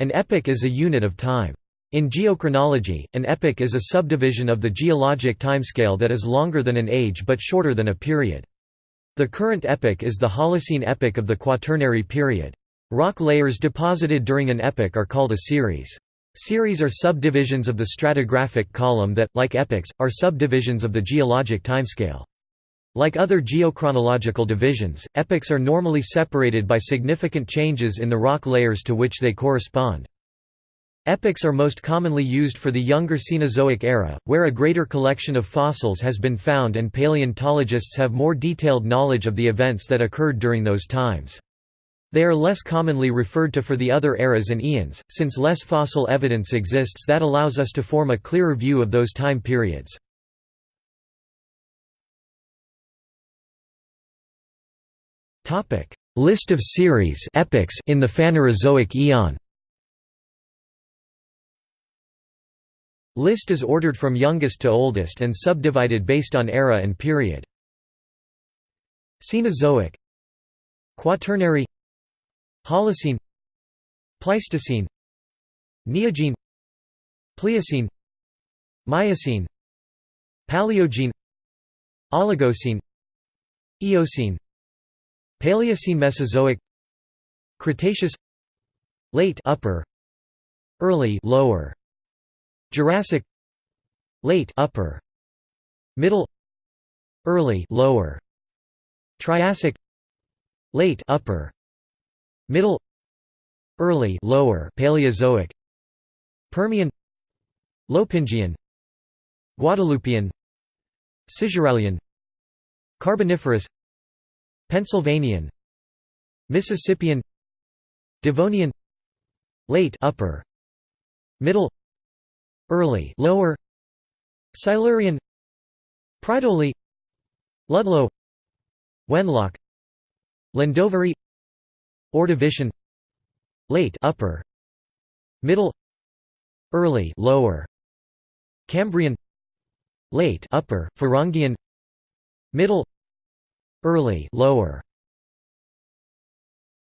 An epoch is a unit of time. In geochronology, an epoch is a subdivision of the geologic timescale that is longer than an age but shorter than a period. The current epoch is the Holocene epoch of the Quaternary period. Rock layers deposited during an epoch are called a series. Series are subdivisions of the stratigraphic column that, like epochs, are subdivisions of the geologic timescale. Like other geochronological divisions, epochs are normally separated by significant changes in the rock layers to which they correspond. Epochs are most commonly used for the younger Cenozoic era, where a greater collection of fossils has been found and paleontologists have more detailed knowledge of the events that occurred during those times. They are less commonly referred to for the other eras and eons, since less fossil evidence exists that allows us to form a clearer view of those time periods. List of series epochs in the Phanerozoic eon List is ordered from youngest to oldest and subdivided based on era and period. Cenozoic. Quaternary. Holocene. Pleistocene. Neogene. Pliocene. Miocene. Paleogene. Oligocene. Eocene Paleocene Mesozoic Cretaceous Late upper Early lower Jurassic Late upper Middle Early lower Triassic Late upper Middle Early lower Paleozoic Permian Lopingian Guadalupian Cisuralian Carboniferous Pennsylvanian Mississippian Devonian Late upper Middle Early lower Silurian Pridoli Ludlow Wenlock Llandovery Ordovician Late upper Middle Early lower Cambrian Late upper Furongian Middle Early lower